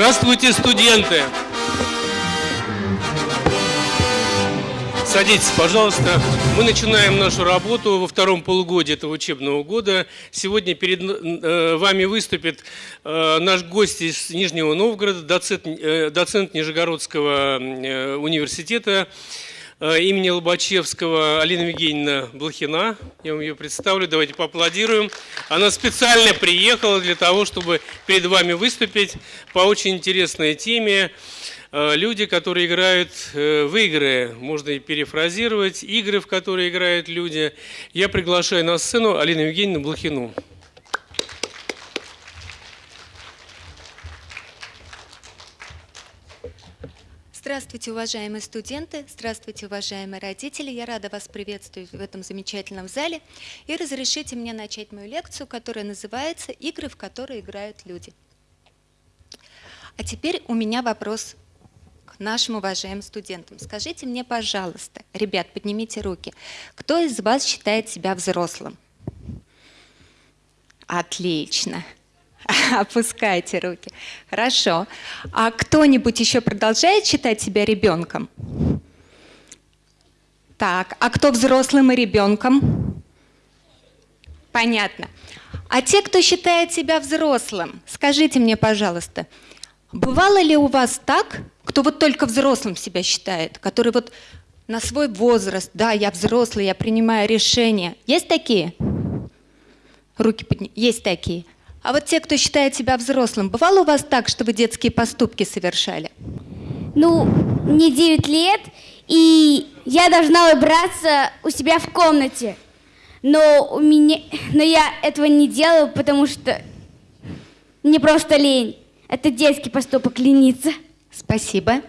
Здравствуйте, студенты! Садитесь, пожалуйста. Мы начинаем нашу работу во втором полугодии этого учебного года. Сегодня перед э, вами выступит э, наш гость из Нижнего Новгорода, доцент, э, доцент Нижегородского университета имени Лобачевского Алина Евгеньевна Блохина. Я вам ее представлю. Давайте поаплодируем. Она специально приехала для того, чтобы перед вами выступить по очень интересной теме. Э, люди, которые играют э, в игры, можно и перефразировать, игры, в которые играют люди. Я приглашаю на сцену Алину Евгеньевну Блохину. Здравствуйте, уважаемые студенты, здравствуйте, уважаемые родители. Я рада вас приветствовать в этом замечательном зале. И разрешите мне начать мою лекцию, которая называется «Игры, в которые играют люди». А теперь у меня вопрос нашим уважаемым студентам. Скажите мне, пожалуйста, ребят, поднимите руки, кто из вас считает себя взрослым? Отлично. Опускайте руки. Хорошо. А кто-нибудь еще продолжает считать себя ребенком? Так, а кто взрослым и ребенком? Понятно. А те, кто считает себя взрослым, скажите мне, пожалуйста, Бывало ли у вас так, кто вот только взрослым себя считает, который вот на свой возраст, да, я взрослый, я принимаю решения. Есть такие? Руки подни... Есть такие. А вот те, кто считает себя взрослым, бывало у вас так, что вы детские поступки совершали? Ну, мне 9 лет, и я должна убраться у себя в комнате. Но, у меня... Но я этого не делаю, потому что мне просто лень. Это детский поступок лениться. Спасибо.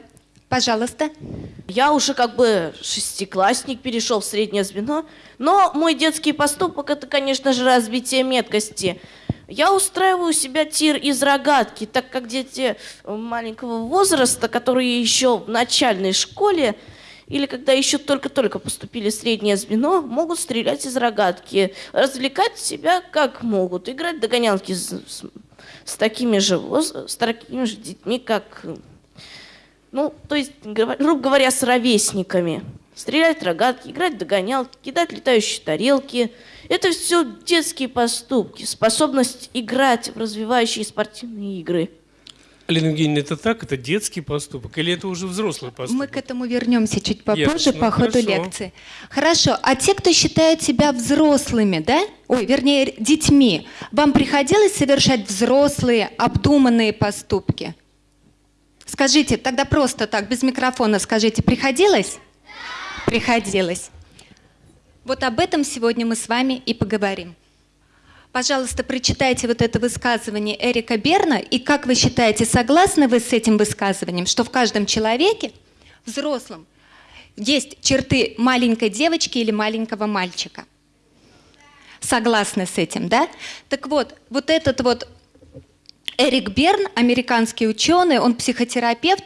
Пожалуйста. Я уже как бы шестиклассник, перешел в среднее звено, но мой детский поступок это, конечно же, развитие меткости. Я устраиваю себя тир из рогатки, так как дети маленького возраста, которые еще в начальной школе или когда еще только-только поступили в среднее звено, могут стрелять из рогатки, развлекать себя как могут, играть догонялки с, с такими же, с такими же детьми, как, ну, то есть, грубо говоря, с ровесниками. Стрелять рогатки, играть догонялки, кидать летающие тарелки. Это все детские поступки, способность играть в развивающие спортивные игры. Алина Евгеньевна, это так? Это детский поступок? Или это уже взрослый поступок? Мы к этому вернемся чуть попозже Ясно, по ходу хорошо. лекции. Хорошо. А те, кто считают себя взрослыми, да? Ой, вернее, детьми, вам приходилось совершать взрослые, обдуманные поступки? Скажите, тогда просто так, без микрофона скажите, приходилось? Приходилось. Вот об этом сегодня мы с вами и поговорим. Пожалуйста, прочитайте вот это высказывание Эрика Берна, и как вы считаете, согласны вы с этим высказыванием, что в каждом человеке, взрослом, есть черты маленькой девочки или маленького мальчика? Согласны с этим, да? Так вот, вот этот вот Эрик Берн, американский ученый, он психотерапевт,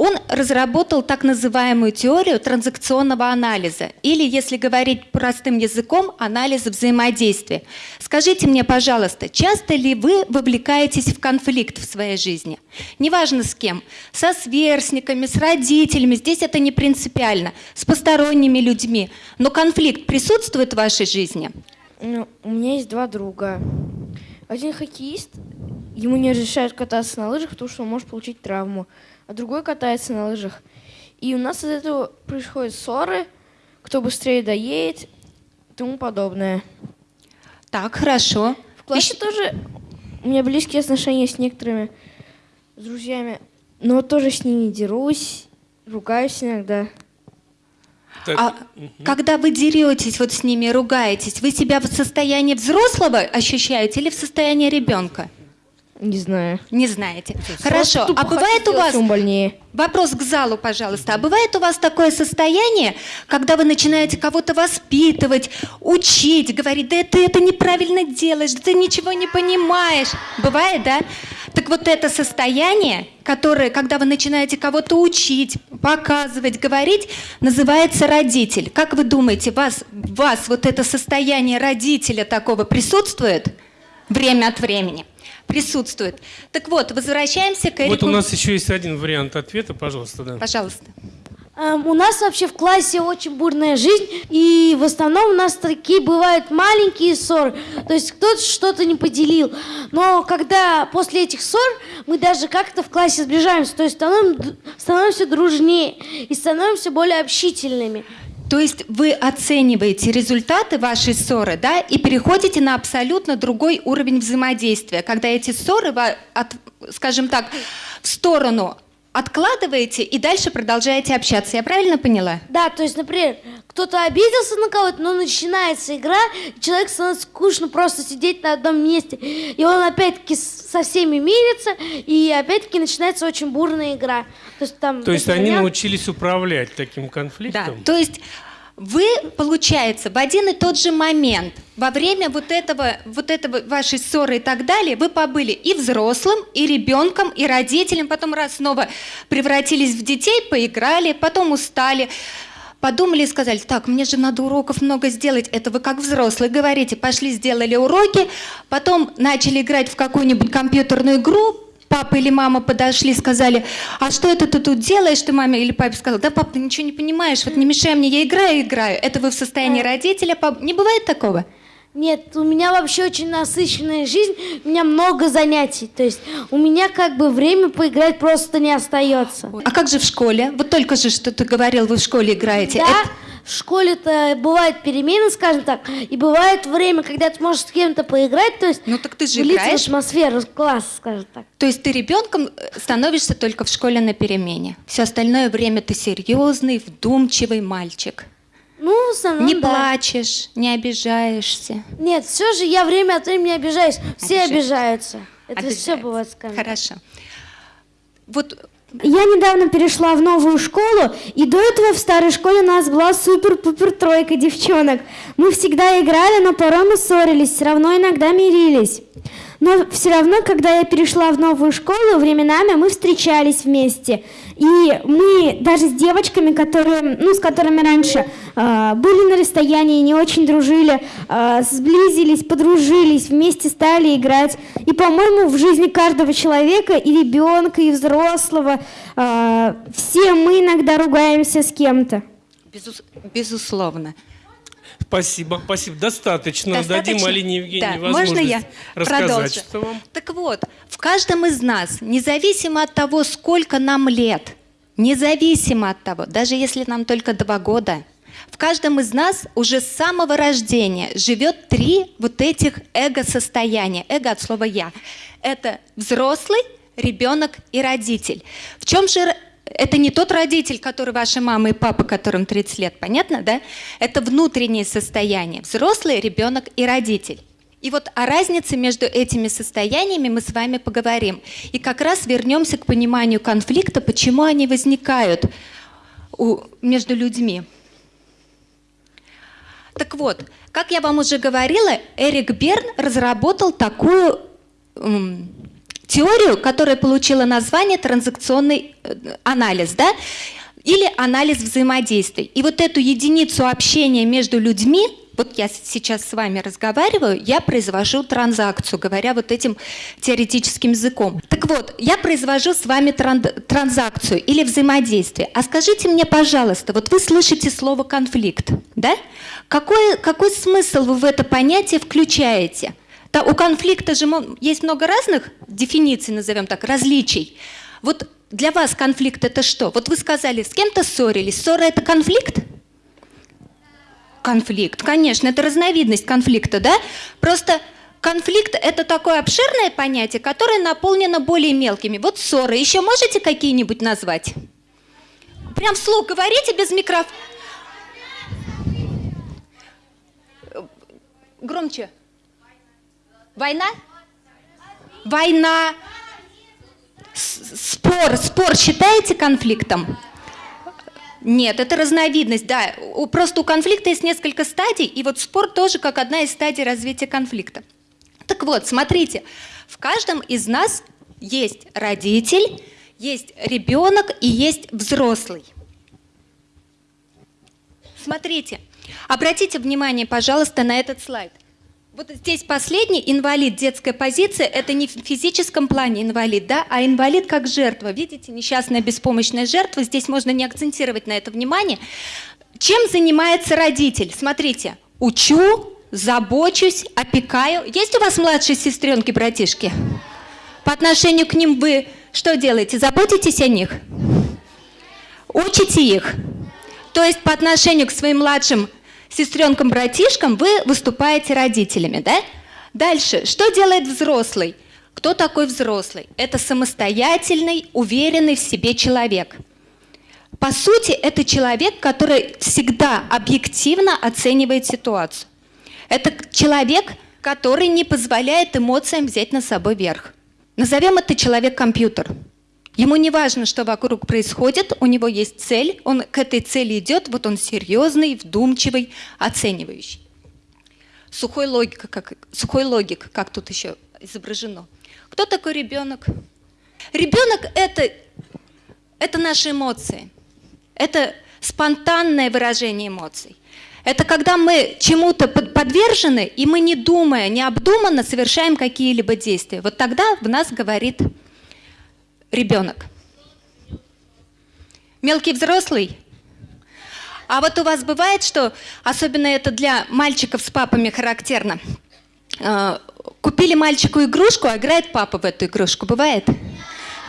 он разработал так называемую теорию транзакционного анализа, или, если говорить простым языком, анализ взаимодействия. Скажите мне, пожалуйста, часто ли вы вовлекаетесь в конфликт в своей жизни? Неважно с кем, со сверстниками, с родителями, здесь это не принципиально, с посторонними людьми, но конфликт присутствует в вашей жизни? Ну, у меня есть два друга. Один хоккеист, ему не разрешают кататься на лыжах, потому что он может получить травму а другой катается на лыжах. И у нас из этого происходят ссоры, кто быстрее доедет и тому подобное. Так, хорошо. В классе Еще... тоже у меня близкие отношения с некоторыми с друзьями, но тоже с ними дерусь, ругаюсь иногда. Так. А угу. когда вы деретесь вот с ними, ругаетесь, вы себя в состоянии взрослого ощущаете или в состоянии ребенка? Не знаю. Не знаете. Хорошо. А бывает у вас... больнее. Вопрос к залу, пожалуйста. А бывает у вас такое состояние, когда вы начинаете кого-то воспитывать, учить, говорить, да ты это неправильно делаешь, да ты ничего не понимаешь. Бывает, да? Так вот это состояние, которое, когда вы начинаете кого-то учить, показывать, говорить, называется родитель. Как вы думаете, вас, вас вот это состояние родителя такого присутствует? Время от времени присутствует. Так вот, возвращаемся к Эрику. Вот у нас еще есть один вариант ответа, пожалуйста, да. Пожалуйста. Эм, у нас вообще в классе очень бурная жизнь, и в основном у нас такие бывают маленькие ссоры, то есть кто-то что-то не поделил. Но когда после этих ссор мы даже как-то в классе сближаемся, то есть становим- становимся дружнее и становимся более общительными. То есть вы оцениваете результаты вашей ссоры, да, и переходите на абсолютно другой уровень взаимодействия, когда эти ссоры, скажем так, в сторону откладываете и дальше продолжаете общаться. Я правильно поняла? Да, то есть, например, кто-то обиделся на кого-то, но начинается игра, человек становится скучно просто сидеть на одном месте. И он опять-таки со всеми мирится, и опять-таки начинается очень бурная игра. То есть, там, То есть они меня- научились управлять таким Да. конфликтом? То есть вы, получается, в один и тот же момент, во время вот этого, вот этого вашей ссоры и так далее, вы побыли и взрослым, и ребенком, и родителем, потом раз снова превратились в детей, поиграли, потом устали, подумали и сказали, так, мне же надо уроков много сделать. Это вы как взрослые говорите, пошли, сделали уроки, потом начали играть в какую-нибудь компьютерную игру, папа или мама подошли, сказали, а что это ты тут делаешь? Ты маме или папе сказал, да, пап, ты ничего не понимаешь, вот не мешай мне, я играю, играю. Это вы в состоянии родителя, пап... не бывает такого? Нет, у меня вообще очень насыщенная жизнь, у меня много занятий. То есть у меня как бы время поиграть просто не остается. А как же в школе? Вот только же, что ты говорил, вы в школе играете. Да, Это- в школе-то бывают перемены, скажем так, и бывает время, когда ты можешь с кем-то поиграть, то есть Ну так ты же играешь. в атмосферу класса, скажем так. То есть ты ребенком э, становишься только в школе на перемене. Все остальное время ты серьезный, вдумчивый мальчик. Ну, в основном, не да. плачешь, не обижаешься. Нет, все же я время от времени обижаюсь. Все Обижаешься. обижаются. Это все Обижается. бывает с камерой. Хорошо. Вот Я недавно перешла в новую школу, и до этого в старой школе у нас была супер-пупер тройка девчонок. Мы всегда играли, но порой мы ссорились, все равно иногда мирились. Но все равно, когда я перешла в новую школу, временами мы встречались вместе. И мы даже с девочками, которые, ну, с которыми раньше э, были на расстоянии, не очень дружили, э, сблизились, подружились, вместе стали играть. И, по-моему, в жизни каждого человека, и ребенка, и взрослого, э, все мы иногда ругаемся с кем-то. безус- безусловно. Спасибо, спасибо. Достаточно. Достаточно? Дадим Алине Евгеньевне Да, возможность можно я рассказать, продолжу? что вам. Так вот, в каждом из нас, независимо от того, сколько нам лет, независимо от того, даже если нам только два года, в каждом из нас уже с самого рождения живет три вот этих эго-состояния. Эго от слова «я». Это взрослый, ребенок и родитель. В чем же это не тот родитель, который ваша мама и папа, которым 30 лет, понятно, да? Это внутреннее состояние. Взрослый, ребенок и родитель. И вот о разнице между этими состояниями мы с вами поговорим. И как раз вернемся к пониманию конфликта, почему они возникают у- между людьми. Так вот, как я вам уже говорила, Эрик Берн разработал такую теорию, которая получила название транзакционный э, анализ, да? Или анализ взаимодействий. И вот эту единицу общения между людьми, вот я сейчас с вами разговариваю, я произвожу транзакцию, говоря вот этим теоретическим языком. Так вот, я произвожу с вами тран- транзакцию или взаимодействие. А скажите мне, пожалуйста, вот вы слышите слово конфликт, да? Какой, какой смысл вы в это понятие включаете? Да, у конфликта же есть много разных дефиниций, назовем так, различий. Вот для вас конфликт это что? Вот вы сказали, с кем-то ссорились. Ссора это конфликт? Конфликт, конечно, это разновидность конфликта, да? Просто конфликт это такое обширное понятие, которое наполнено более мелкими. Вот ссоры. Еще можете какие-нибудь назвать? Прям вслух говорите без микрофона. Громче. Война? Война. Спор. Спор считаете конфликтом? Нет, это разновидность, да. Просто у конфликта есть несколько стадий, и вот спор тоже как одна из стадий развития конфликта. Так вот, смотрите, в каждом из нас есть родитель, есть ребенок и есть взрослый. Смотрите, обратите внимание, пожалуйста, на этот слайд. Вот здесь последний инвалид, детская позиция, это не в физическом плане инвалид, да, а инвалид как жертва. Видите, несчастная беспомощная жертва, здесь можно не акцентировать на это внимание. Чем занимается родитель? Смотрите, учу, забочусь, опекаю. Есть у вас младшие сестренки, братишки? По отношению к ним вы что делаете? Заботитесь о них? Учите их? То есть по отношению к своим младшим сестренкам-братишкам вы выступаете родителями, да? Дальше, что делает взрослый? Кто такой взрослый? Это самостоятельный, уверенный в себе человек. По сути, это человек, который всегда объективно оценивает ситуацию. Это человек, который не позволяет эмоциям взять на собой верх. Назовем это человек-компьютер. Ему не важно, что вокруг происходит, у него есть цель, он к этой цели идет, вот он серьезный, вдумчивый, оценивающий. Сухой логика, как, сухой логик, как тут еще изображено. Кто такой ребенок? Ребенок это, это наши эмоции. Это спонтанное выражение эмоций. Это когда мы чему-то подвержены, и мы не думая, не обдуманно совершаем какие-либо действия. Вот тогда в нас говорит ребенок. Мелкий взрослый. А вот у вас бывает, что, особенно это для мальчиков с папами характерно, э, купили мальчику игрушку, а играет папа в эту игрушку. Бывает?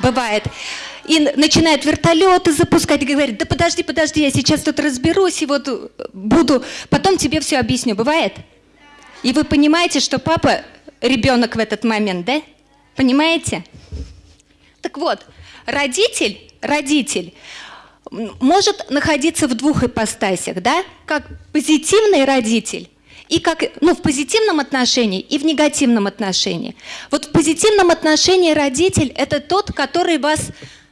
Бывает. И начинает вертолеты запускать, и говорит, да подожди, подожди, я сейчас тут разберусь, и вот буду, потом тебе все объясню. Бывает? И вы понимаете, что папа ребенок в этот момент, да? Понимаете? Так вот, родитель, родитель может находиться в двух ипостасях, да? Как позитивный родитель и как, ну, в позитивном отношении и в негативном отношении. Вот в позитивном отношении родитель – это тот, который вас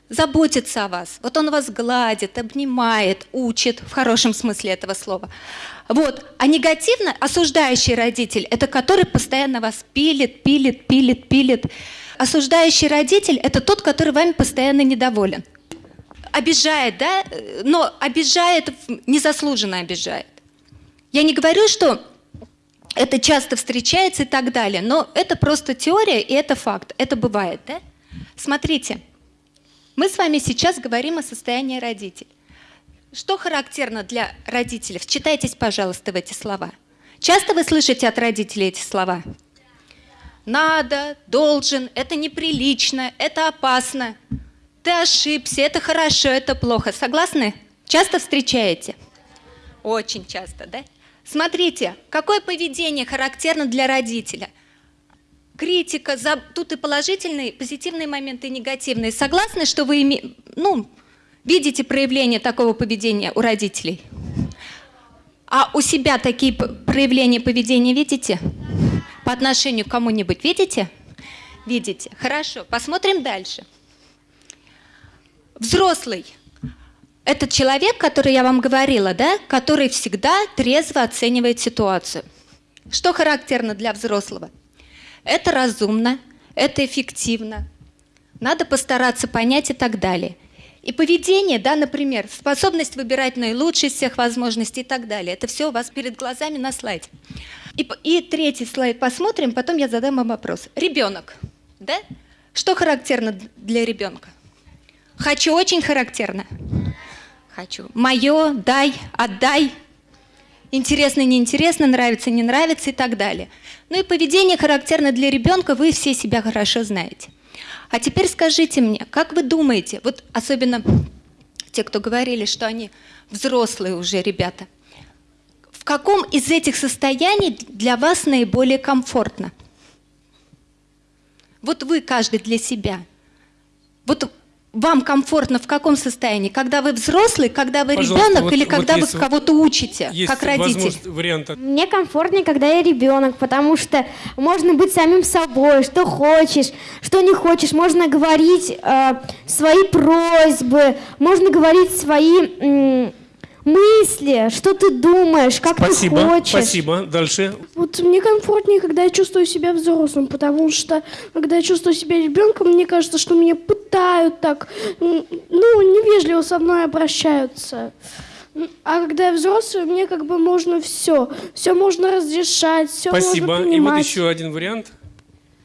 заботится о вас. Вот он вас гладит, обнимает, учит, в хорошем смысле этого слова. Вот. А негативно осуждающий родитель – это который постоянно вас пилит, пилит, пилит, пилит. Осуждающий родитель – это тот, который вами постоянно недоволен. Обижает, да? Но обижает, незаслуженно обижает. Я не говорю, что это часто встречается и так далее, но это просто теория и это факт. Это бывает, да? Смотрите, мы с вами сейчас говорим о состоянии родителей. Что характерно для родителей? Вчитайтесь, пожалуйста, в эти слова. Часто вы слышите от родителей эти слова? Надо, должен, это неприлично, это опасно, ты ошибся, это хорошо, это плохо. Согласны? Часто встречаете? Очень часто, да? Смотрите, какое поведение характерно для родителя – критика, за... тут и положительные, позитивные моменты, и негативные. Согласны, что вы име... ну, видите проявление такого поведения у родителей? А у себя такие проявления поведения видите? По отношению к кому-нибудь видите? Видите. Хорошо. Посмотрим дальше. Взрослый. Это человек, который я вам говорила, да? Который всегда трезво оценивает ситуацию. Что характерно для взрослого? Это разумно, это эффективно. Надо постараться понять и так далее. И поведение, да, например, способность выбирать наилучшие из всех возможностей и так далее. Это все у вас перед глазами на слайде. И, и третий слайд посмотрим, потом я задам вам вопрос. Ребенок, да? Что характерно для ребенка? Хочу очень характерно. Хочу. Мое, дай, отдай. Интересно, неинтересно, нравится, не нравится и так далее. Ну и поведение характерно для ребенка, вы все себя хорошо знаете. А теперь скажите мне, как вы думаете, вот особенно те, кто говорили, что они взрослые уже ребята, в каком из этих состояний для вас наиболее комфортно? Вот вы каждый для себя. Вот вам комфортно в каком состоянии? Когда вы взрослый, когда вы Пожалуйста, ребенок вот, или вот когда вы кого-то учите, есть как родитель? Варианта. Мне комфортнее, когда я ребенок, потому что можно быть самим собой, что хочешь, что не хочешь. Можно говорить э, свои просьбы, можно говорить свои мысли, что ты думаешь, как спасибо, ты хочешь. Спасибо. Дальше. Вот мне комфортнее, когда я чувствую себя взрослым, потому что когда я чувствую себя ребенком, мне кажется, что меня пытают так, ну, невежливо со мной обращаются. А когда я взрослый, мне как бы можно все. Все можно разрешать, все Спасибо. можно И вот еще один вариант.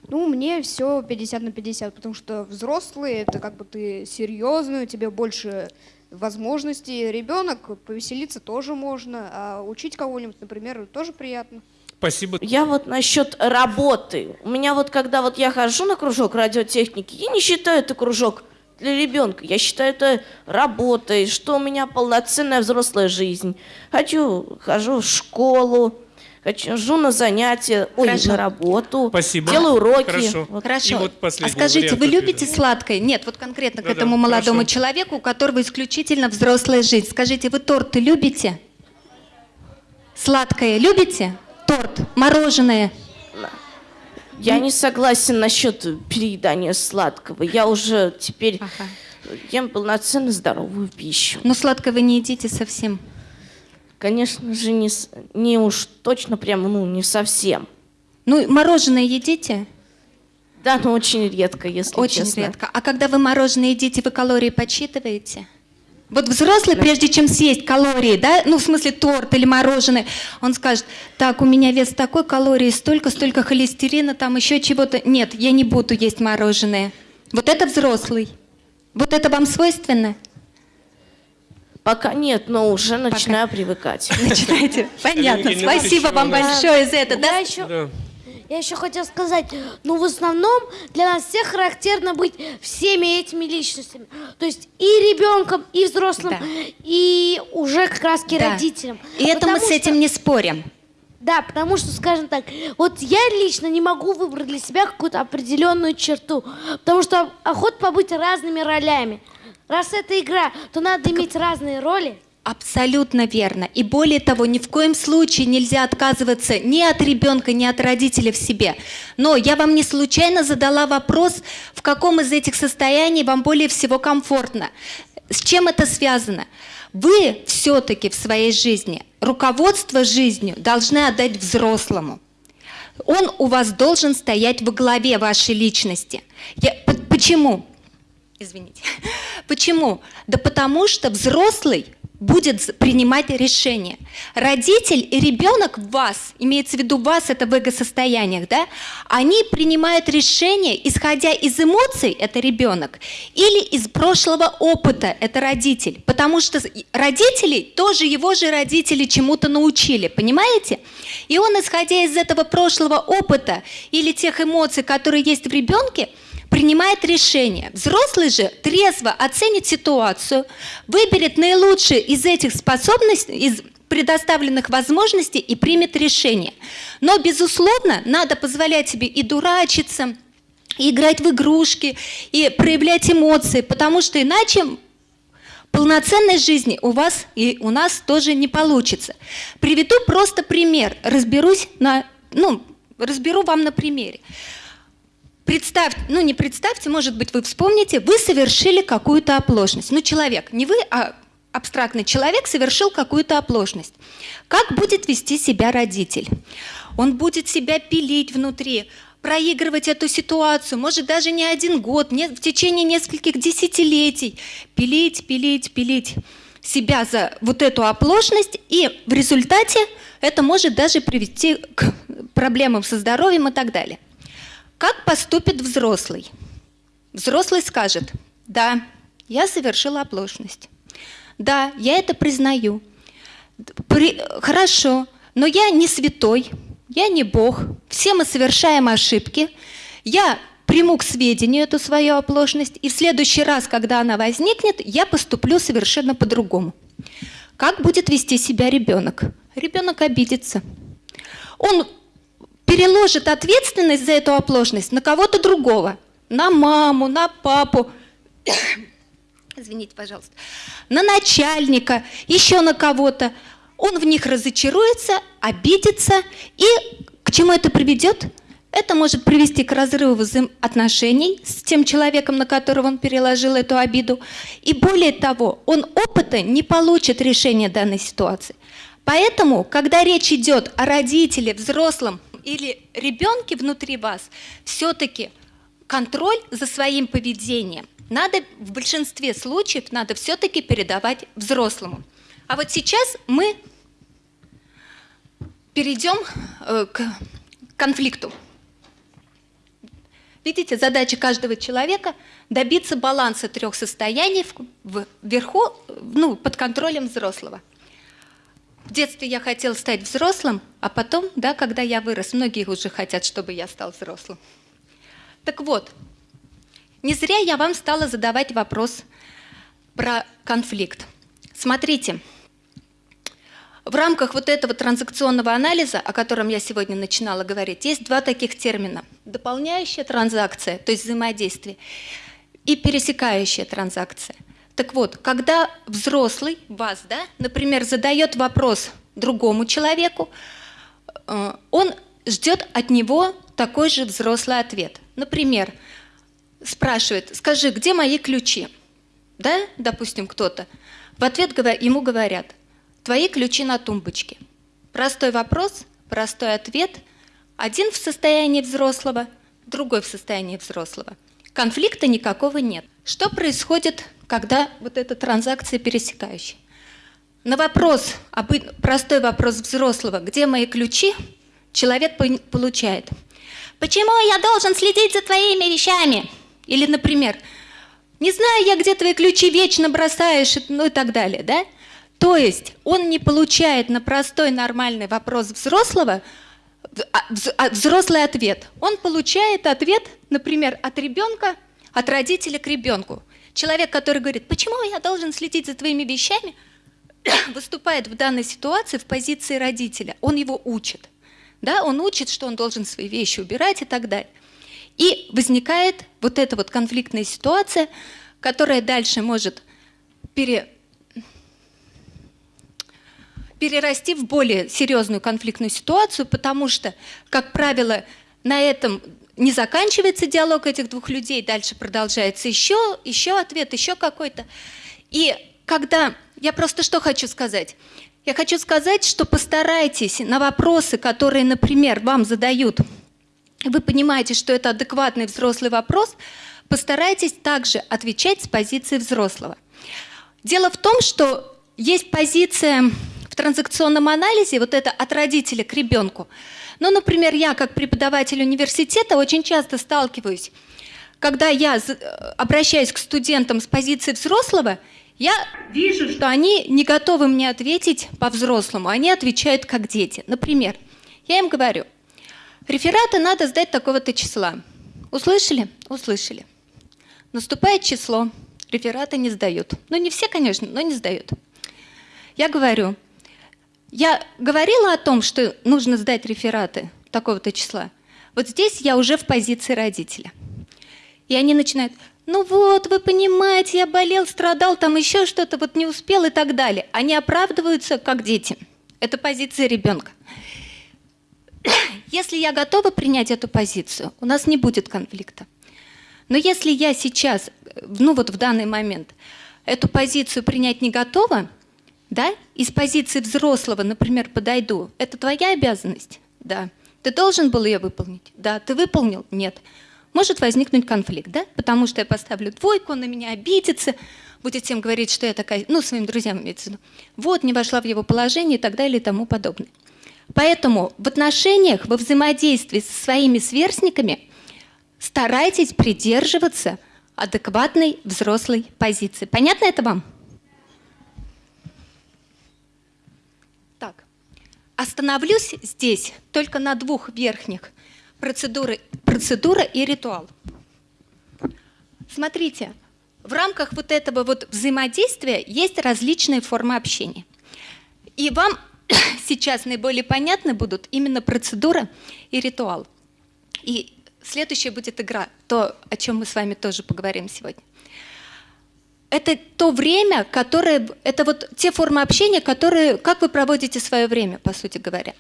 Ну, мне все 50 на 50, потому что взрослый это как бы ты серьезный, у тебя больше возможностей. Ребенок повеселиться тоже можно, а учить кого-нибудь, например, тоже приятно. Спасибо. Я вот насчет работы. У меня вот когда вот я хожу на кружок радиотехники, я не считаю это кружок для ребенка. Я считаю это работой, что у меня полноценная взрослая жизнь. Хочу, хожу в школу, хожу на занятия, ой, Хорошо. на работу, Спасибо. делаю уроки. Хорошо. Вот. Хорошо. И вот а скажите, вариант вы ответа. любите сладкое? Нет, вот конкретно к Да-да, этому молодому хорошо. человеку, у которого исключительно взрослая жизнь. Скажите, вы торты любите? Сладкое любите? Торт, мороженое. Я не согласен насчет переедания сладкого. Я уже теперь Ага. ем полноценно здоровую пищу. Но сладкое вы не едите совсем. Конечно же, не, не уж точно прям, ну, не совсем. Ну, мороженое едите? Да, но очень редко, если Очень честно. редко. А когда вы мороженое едите, вы калории подсчитываете? Вот взрослый, прежде чем съесть калории, да, ну, в смысле торт или мороженое, он скажет, так, у меня вес такой, калорий столько, столько холестерина, там еще чего-то. Нет, я не буду есть мороженое. Вот это взрослый. Вот это вам свойственно? Пока нет, но уже начинаю привыкать. Начинаете? Понятно. Спасибо вам большое за это. Да? еще, я еще хотела сказать, ну в основном для нас всех характерно быть всеми этими личностями. То есть и ребенком, и взрослым, Да. и уже как раз Да. родителям. И это мы Потому с этим что- не спорим. Да, потому что, скажем так, вот я лично не могу выбрать для себя какую-то определенную черту, потому что охота побыть разными ролями. Раз это игра, то надо иметь разные роли. Абсолютно верно. И более того, ни в коем случае нельзя отказываться ни от ребенка, ни от родителя в себе. Но я вам не случайно задала вопрос, в каком из этих состояний вам более всего комфортно. С чем это связано? Вы все-таки в своей жизни руководство жизнью должны отдать взрослому. Он у вас должен стоять во главе вашей личности. Я- почему? Извините. Почему? Да потому что взрослый будет принимать решения. Родитель и ребенок вас, имеется в виду вас, это в эго-состояниях, да, они принимают решения, исходя из эмоций, это ребенок, или из прошлого опыта, это родитель. Потому что родителей тоже его же родители чему-то научили, понимаете? И он, исходя из этого прошлого опыта или тех эмоций, которые есть в ребенке, принимает решение. Взрослый же трезво оценит ситуацию, выберет наилучшие из этих способностей, из предоставленных возможностей и примет решение. Но, безусловно, надо позволять себе и дурачиться, и играть в игрушки, и проявлять эмоции, потому что иначе полноценной жизни у вас и у нас тоже не получится. Приведу просто пример, разберусь на, ну, разберу вам на примере. Представьте, ну не представьте, может быть, вы вспомните, вы совершили какую-то оплошность. Ну, человек, не вы, а абстрактный человек совершил какую-то оплошность. Как будет вести себя родитель? Он будет себя пилить внутри, проигрывать эту ситуацию, может даже не один год, не, в течение нескольких десятилетий. Пилить, пилить, пилить себя за вот эту оплошность, и в результате это может даже привести к проблемам со здоровьем и так далее. Как поступит взрослый? Взрослый скажет, да, я совершила оплошность. Да, я это признаю. При- Хорошо, но я не святой, я не Бог. Все мы совершаем ошибки. Я приму к сведению эту свою оплошность, и в следующий раз, когда она возникнет, я поступлю совершенно по-другому. Как будет вести себя ребенок? Ребенок обидится. Он переложит ответственность за эту оплошность на кого-то другого. На маму, на папу, извините, пожалуйста, на начальника, еще на кого-то. Он в них разочаруется, обидится. И к чему это приведет? Это может привести к разрыву взаимоотношений с тем человеком, на которого он переложил эту обиду. И более того, он опыта не получит решения данной ситуации. Поэтому, когда речь идет о родителе, взрослом или ребенке внутри вас, все-таки контроль за своим поведением надо в большинстве случаев надо все-таки передавать взрослому. А вот сейчас мы перейдем э, к конфликту. Видите, задача каждого человека – добиться баланса трех состояний вверху, ну, под контролем взрослого. В детстве я хотел стать взрослым, а потом, да, когда я вырос, многие уже хотят, чтобы я стал взрослым. Так вот, не зря я вам стала задавать вопрос про конфликт. Смотрите, в рамках вот этого транзакционного анализа, о котором я сегодня начинала говорить, есть два таких термина. Дополняющая транзакция, то есть взаимодействие, и пересекающая транзакция. Так вот, когда взрослый, вас, да, например, задает вопрос другому человеку, э, он ждет от него такой же взрослый ответ. Например, спрашивает, скажи, где мои ключи? Да, допустим, кто-то. В ответ ему говорят, Твои ключи на тумбочке. Простой вопрос, простой ответ. Один в состоянии взрослого, другой в состоянии взрослого. Конфликта никакого нет. Что происходит, когда вот эта транзакция пересекающая? На вопрос, простой вопрос взрослого, где мои ключи, человек получает. Почему я должен следить за твоими вещами? Или, например, не знаю я, где твои ключи вечно бросаешь, ну и так далее, да? То есть он не получает на простой нормальный вопрос взрослого а, а, взрослый ответ. Он получает ответ, например, от ребенка, от родителя к ребенку. Человек, который говорит, почему я должен следить за твоими вещами, выступает в данной ситуации в позиции родителя. Он его учит. Да? Он учит, что он должен свои вещи убирать и так далее. И возникает вот эта вот конфликтная ситуация, которая дальше может пере, перерасти в более серьезную конфликтную ситуацию, потому что, как правило, на этом не заканчивается диалог этих двух людей, дальше продолжается еще, еще ответ, еще какой-то. И когда... Я просто что хочу сказать? Я хочу сказать, что постарайтесь на вопросы, которые, например, вам задают, вы понимаете, что это адекватный взрослый вопрос, постарайтесь также отвечать с позиции взрослого. Дело в том, что есть позиция в транзакционном анализе вот это от родителя к ребенку. Ну, например, я как преподаватель университета очень часто сталкиваюсь, когда я обращаюсь к студентам с позиции взрослого, я вижу, что они не готовы мне ответить по-взрослому, они отвечают как дети. Например, я им говорю, рефераты надо сдать такого-то числа. Услышали? Услышали. Наступает число, рефераты не сдают. Ну, не все, конечно, но не сдают. Я говорю, я говорила о том, что нужно сдать рефераты такого-то числа. Вот здесь я уже в позиции родителя. И они начинают, ну вот, вы понимаете, я болел, страдал, там еще что-то, вот не успел и так далее. Они оправдываются как дети. Это позиция ребенка. Если я готова принять эту позицию, у нас не будет конфликта. Но если я сейчас, ну вот в данный момент, эту позицию принять не готова, да, из позиции взрослого, например, подойду, это твоя обязанность? Да. Ты должен был ее выполнить? Да. Ты выполнил? Нет. Может возникнуть конфликт, да? Потому что я поставлю двойку, он на меня обидится, будет всем говорить, что я такая, ну, своим друзьям имеется в виду. Вот, не вошла в его положение и так далее и тому подобное. Поэтому в отношениях, во взаимодействии со своими сверстниками старайтесь придерживаться адекватной взрослой позиции. Понятно это вам? Остановлюсь здесь только на двух верхних процедуры, процедура и ритуал. Смотрите, в рамках вот этого вот взаимодействия есть различные формы общения. И вам сейчас наиболее понятны будут именно процедура и ритуал. И следующая будет игра, то, о чем мы с вами тоже поговорим сегодня это то время, которое, это вот те формы общения, которые, как вы проводите свое время, по сути говоря.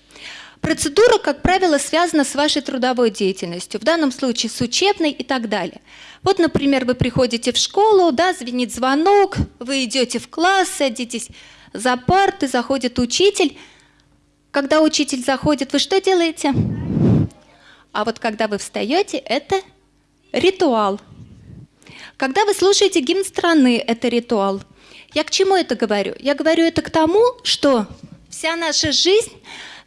Процедура, как правило, связана с вашей трудовой деятельностью, в данном случае с учебной и так далее. Вот, например, вы приходите в школу, да, звенит звонок, вы идете в класс, садитесь за парты, заходит учитель. Когда учитель заходит, вы что делаете? А вот когда вы встаете, это ритуал – когда вы слушаете гимн страны, это ритуал. Я к чему это говорю? Я говорю это к тому, что вся наша жизнь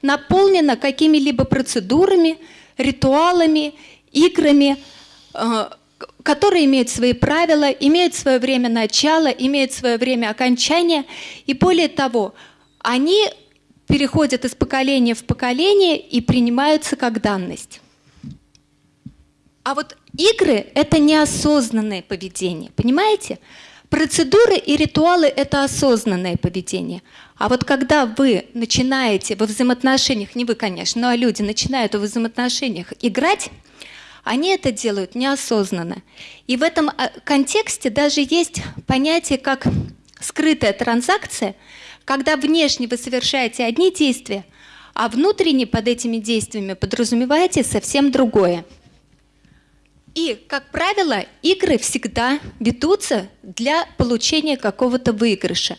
наполнена какими-либо процедурами, ритуалами, играми, э, которые имеют свои правила, имеют свое время начала, имеют свое время окончания. И более того, они переходят из поколения в поколение и принимаются как данность. А вот игры – это неосознанное поведение, понимаете? Процедуры и ритуалы – это осознанное поведение. А вот когда вы начинаете во взаимоотношениях, не вы, конечно, но люди начинают во взаимоотношениях играть, они это делают неосознанно. И в этом а, контексте даже есть понятие как скрытая транзакция, когда внешне вы совершаете одни действия, а внутренне под этими действиями подразумеваете совсем другое. И, как правило, игры всегда ведутся для получения какого-то выигрыша.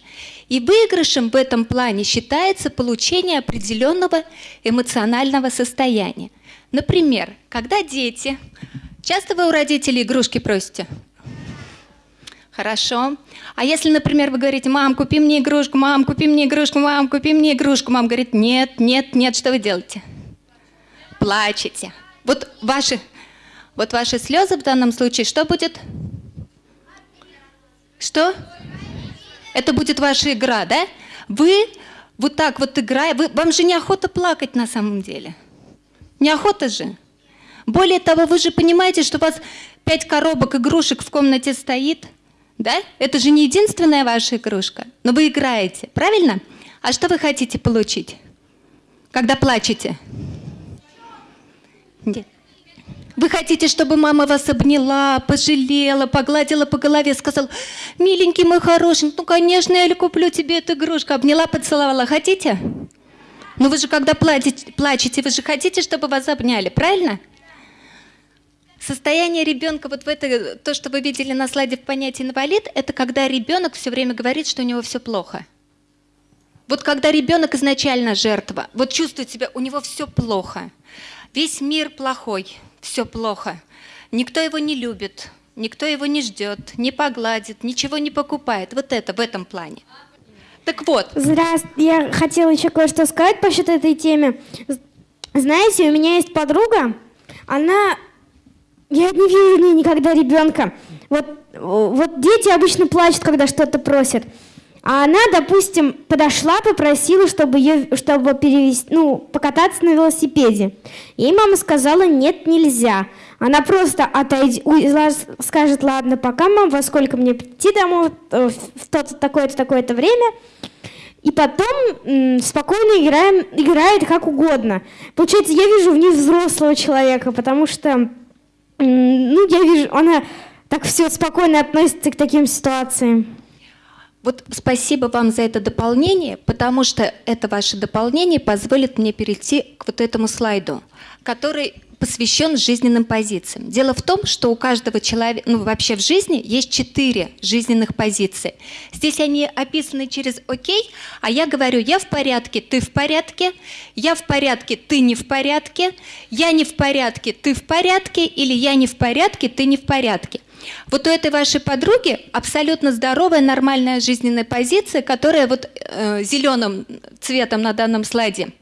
И выигрышем в этом плане считается получение определенного эмоционального состояния. Например, когда дети... Часто вы у родителей игрушки просите? Хорошо. А если, например, вы говорите, мам, купи мне игрушку, мам, купи мне игрушку, мам, купи мне игрушку, мам говорит, нет, нет, нет, что вы делаете? Плачете. Вот ваши вот ваши слезы в данном случае, что будет? Что? Это будет ваша игра, да? Вы вот так вот играя, вы, вам же неохота плакать на самом деле. Неохота же. Более того, вы же понимаете, что у вас пять коробок игрушек в комнате стоит, да? Это же не единственная ваша игрушка, но вы играете, правильно? А что вы хотите получить, когда плачете? Нет. Вы хотите, чтобы мама вас обняла, пожалела, погладила по голове, сказала, миленький мой хороший, ну, конечно, я куплю тебе эту игрушку. Обняла, поцеловала. Хотите? Ну, вы же, когда плачете, плачете, вы же хотите, чтобы вас обняли, правильно? Состояние ребенка, вот в это, то, что вы видели на слайде в понятии инвалид, это когда ребенок все время говорит, что у него все плохо. Вот когда ребенок изначально жертва, вот чувствует себя, у него все плохо, весь мир плохой, все плохо. Никто его не любит, никто его не ждет, не погладит, ничего не покупает. Вот это в этом плане. Так вот. Здравствуйте. Я хотела еще кое-что сказать по счету этой теме. Знаете, у меня есть подруга, она... Я не вижу в никогда ребенка. Вот, вот дети обычно плачут, когда что-то просят. А она, допустим, подошла, попросила, чтобы ее, чтобы перевести, ну, покататься на велосипеде. Ей мама сказала, нет, нельзя. Она просто отойдет, скажет, ладно, пока, мам, во сколько мне прийти домой, э, в то-то, такое-то, такое-то время. И потом спокойно играем, играет как угодно. Получается, я вижу в ней взрослого человека, потому что, ну, я вижу, она так все спокойно относится к таким ситуациям. Вот спасибо вам за это дополнение, потому что это ваше дополнение позволит мне перейти к вот этому слайду, который посвящен жизненным позициям. Дело в том, что у каждого человека, ну вообще в жизни есть четыре жизненных позиции. Здесь они описаны через «окей», а я говорю «я в порядке, ты в порядке», «я в порядке, ты не в порядке», «я не в порядке, ты в порядке» или «я не в порядке, ты не в порядке». Вот у этой вашей подруги абсолютно здоровая, нормальная жизненная позиция, которая вот э, зеленым цветом на данном слайде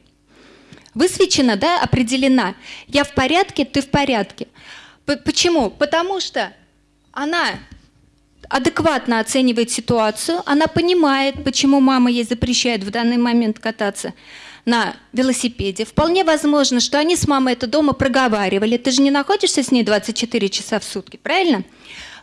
высвечена, да, определена. Я в порядке, ты в порядке. Почему? Потому что она адекватно оценивает ситуацию, она понимает, почему мама ей запрещает в данный момент кататься на велосипеде. Вполне возможно, что они с мамой это дома проговаривали. Ты же не находишься с ней 24 часа в сутки, правильно?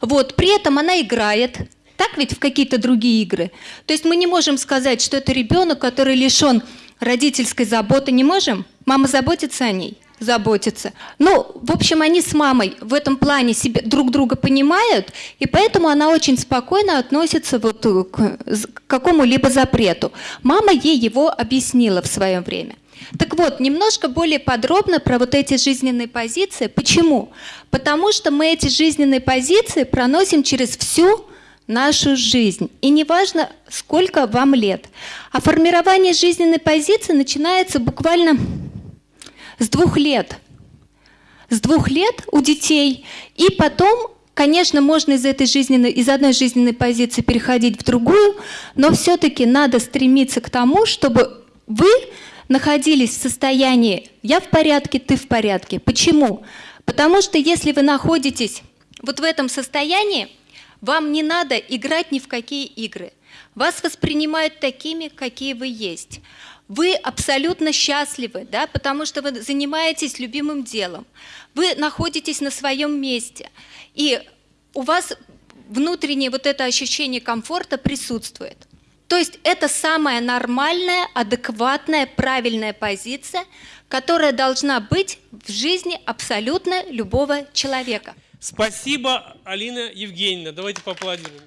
Вот, при этом она играет, так ведь в какие-то другие игры. То есть мы не можем сказать, что это ребенок, который лишен родительской заботы, не можем? Мама заботится о ней? Заботится. Ну, в общем, они с мамой в этом плане себе, друг друга понимают, и поэтому она очень спокойно относится вот к, к какому-либо запрету. Мама ей его объяснила в свое время. Так вот, немножко более подробно про вот эти жизненные позиции. Почему? Потому что мы эти жизненные позиции проносим через всю нашу жизнь. И неважно, сколько вам лет. А формирование жизненной позиции начинается буквально с двух лет. С двух лет у детей. И потом Конечно, можно из, этой жизненной, из одной жизненной позиции переходить в другую, но все-таки надо стремиться к тому, чтобы вы находились в состоянии «я в порядке, ты в порядке». Почему? Потому что если вы находитесь вот в этом состоянии, вам не надо играть ни в какие игры. Вас воспринимают такими, какие вы есть. Вы абсолютно счастливы, да, потому что вы занимаетесь любимым делом. Вы находитесь на своем месте. И у вас внутреннее вот это ощущение комфорта присутствует. То есть это самая нормальная, адекватная, правильная позиция, которая должна быть в жизни абсолютно любого человека. Спасибо, Алина Евгеньевна. Давайте поаплодируем.